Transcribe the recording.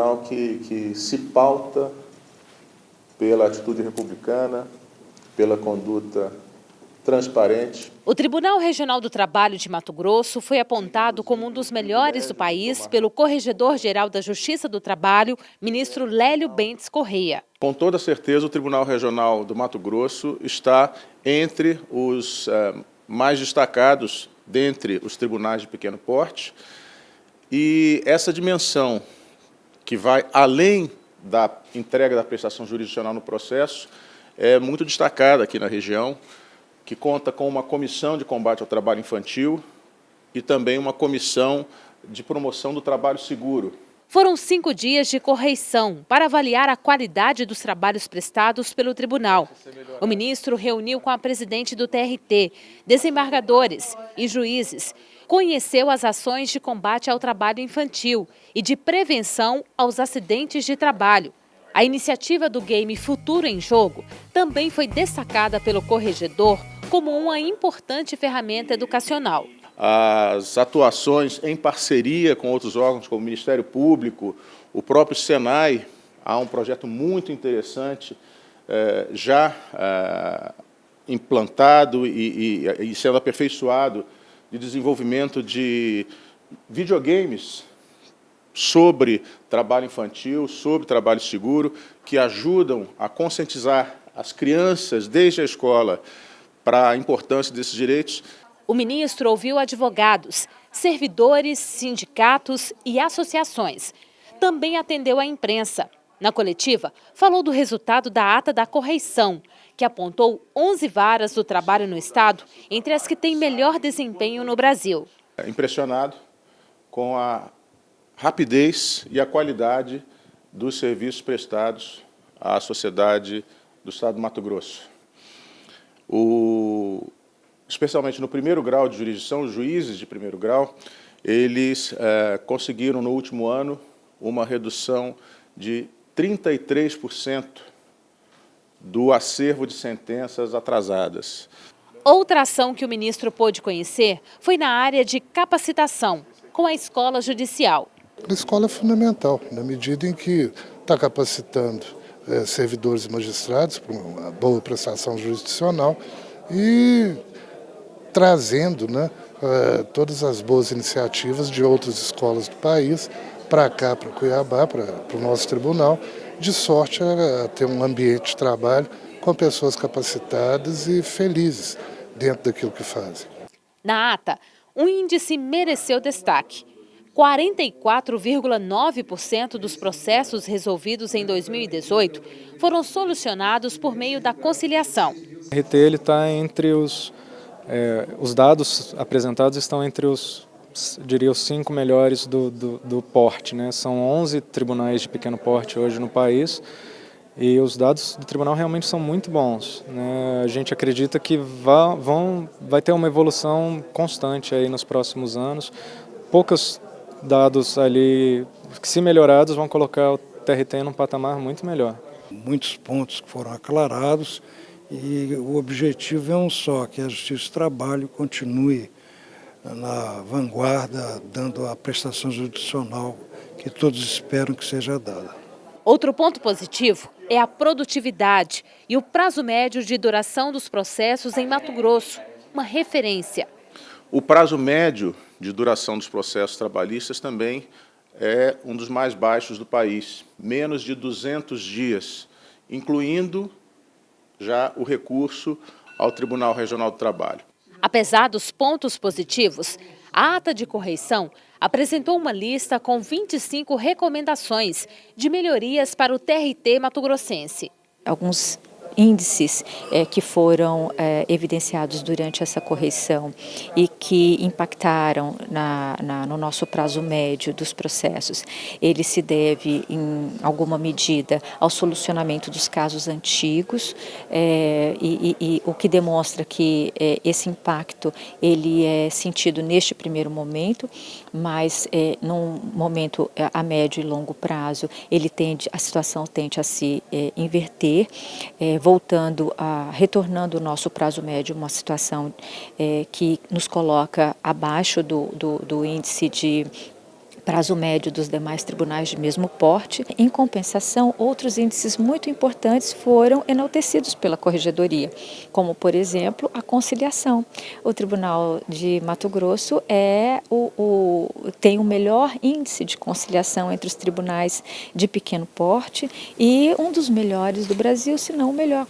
tribunal que, que se pauta pela atitude republicana, pela conduta transparente. O Tribunal Regional do Trabalho de Mato Grosso foi apontado como um dos melhores do país pelo Corregedor-Geral da Justiça do Trabalho, ministro Lélio Bentes Correia. Com toda certeza, o Tribunal Regional do Mato Grosso está entre os eh, mais destacados dentre os tribunais de pequeno porte. E essa dimensão, que vai além da entrega da prestação jurisdicional no processo, é muito destacada aqui na região que conta com uma comissão de combate ao trabalho infantil e também uma comissão de promoção do trabalho seguro. Foram cinco dias de correição para avaliar a qualidade dos trabalhos prestados pelo tribunal. O ministro reuniu com a presidente do TRT, desembargadores e juízes, conheceu as ações de combate ao trabalho infantil e de prevenção aos acidentes de trabalho. A iniciativa do game Futuro em Jogo também foi destacada pelo corregedor como uma importante ferramenta educacional. As atuações em parceria com outros órgãos, como o Ministério Público, o próprio Senai, há um projeto muito interessante, eh, já eh, implantado e, sendo aperfeiçoado, de desenvolvimento de videogames sobre trabalho infantil, sobre trabalho seguro, que ajudam a conscientizar as crianças desde a escola para a importância desses direitos. O ministro ouviu advogados, servidores, sindicatos e associações. Também atendeu a imprensa. Na coletiva, falou do resultado da ata da correição, que apontou 11 varas do trabalho no Estado entre as que têm melhor desempenho no Brasil. Impressionado com a rapidez e a qualidade dos serviços prestados à sociedade do Estado do Mato Grosso. O, especialmente no primeiro grau de jurisdição, os juízes de primeiro grau, eles é, conseguiram no último ano uma redução de 33% do acervo de sentenças atrasadas. Outra ação que o ministro pôde conhecer foi na área de capacitação, com a escola judicial. A escola é fundamental, na medida em que está capacitando é, servidores e magistrados para uma boa prestação jurisdicional e trazendo né, é, todas as boas iniciativas de outras escolas do país para cá, para Cuiabá, para, para o nosso tribunal, de sorte a, a ter um ambiente de trabalho com pessoas capacitadas e felizes dentro daquilo que fazem. Na ata, um índice mereceu destaque. 44,9% dos processos resolvidos em 2018 foram solucionados por meio da conciliação. O RT está entre os, é, os dados apresentados estão entre os, diria, os cinco melhores do, do, do porte. Né? São 11 tribunais de pequeno porte hoje no país e os dados do tribunal realmente são muito bons. Né? A gente acredita que vá, vão, vai ter uma evolução constante aí nos próximos anos. Poucas dados ali se melhorados vão colocar o TRT num patamar muito melhor. Muitos pontos que foram aclarados e o objetivo é um só, que a Justiça do Trabalho continue na vanguarda, dando a prestação judicial que todos esperam que seja dada. Outro ponto positivo é a produtividade e o prazo médio de duração dos processos em Mato Grosso, uma referência. O prazo médio de duração dos processos trabalhistas também é um dos mais baixos do país, menos de 200 dias, incluindo já o recurso ao Tribunal Regional do Trabalho. Apesar dos pontos positivos, a ata de correição apresentou uma lista com 25 recomendações de melhorias para o TRT mato-grossense. Alguns índices é, que foram é, evidenciados durante essa correção e que impactaram na, na, no nosso prazo médio dos processos, ele se deve, em alguma medida, ao solucionamento dos casos antigos é, e, e, e, o que demonstra que é, esse impacto ele é sentido neste primeiro momento, mas é, num momento é, a médio e longo prazo ele tende, a situação tende a se inverter, voltando a, retornando o nosso prazo médio, uma situação é, que nos coloca abaixo do, do, do índice de prazo médio dos demais tribunais de mesmo porte. Em compensação, outros índices muito importantes foram enaltecidos pela Corregedoria, como, por exemplo, a conciliação. O Tribunal de Mato Grosso é o, o, tem o melhor índice de conciliação entre os tribunais de pequeno porte e um dos melhores do Brasil, se não o melhor